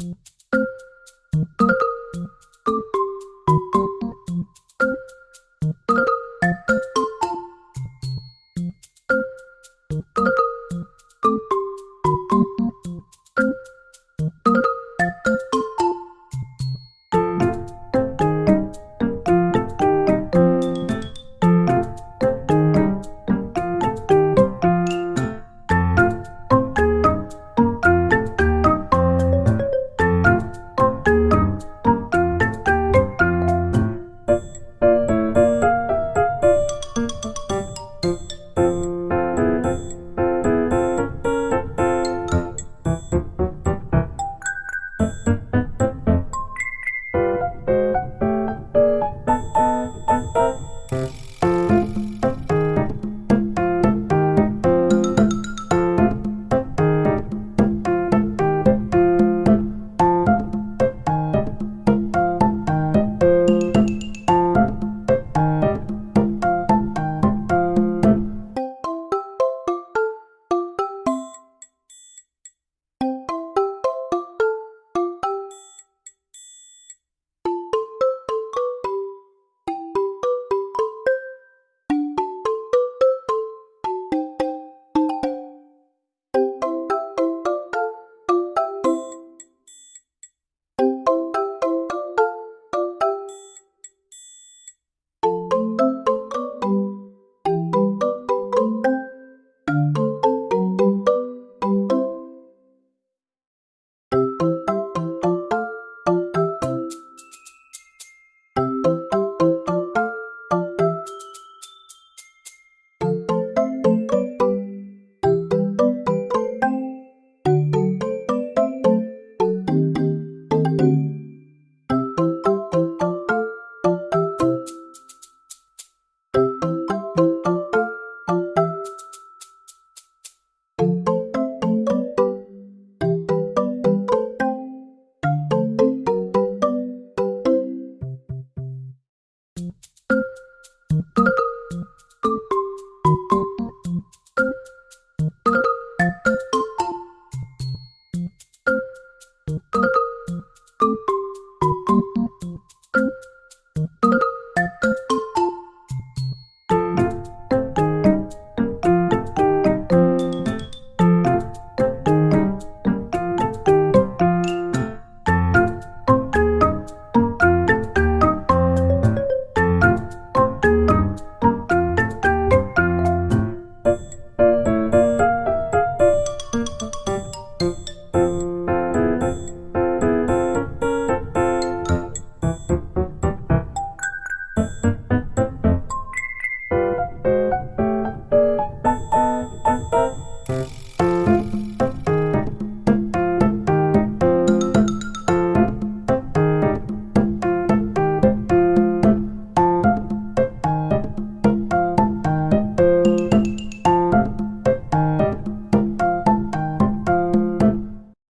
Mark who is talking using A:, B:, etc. A: you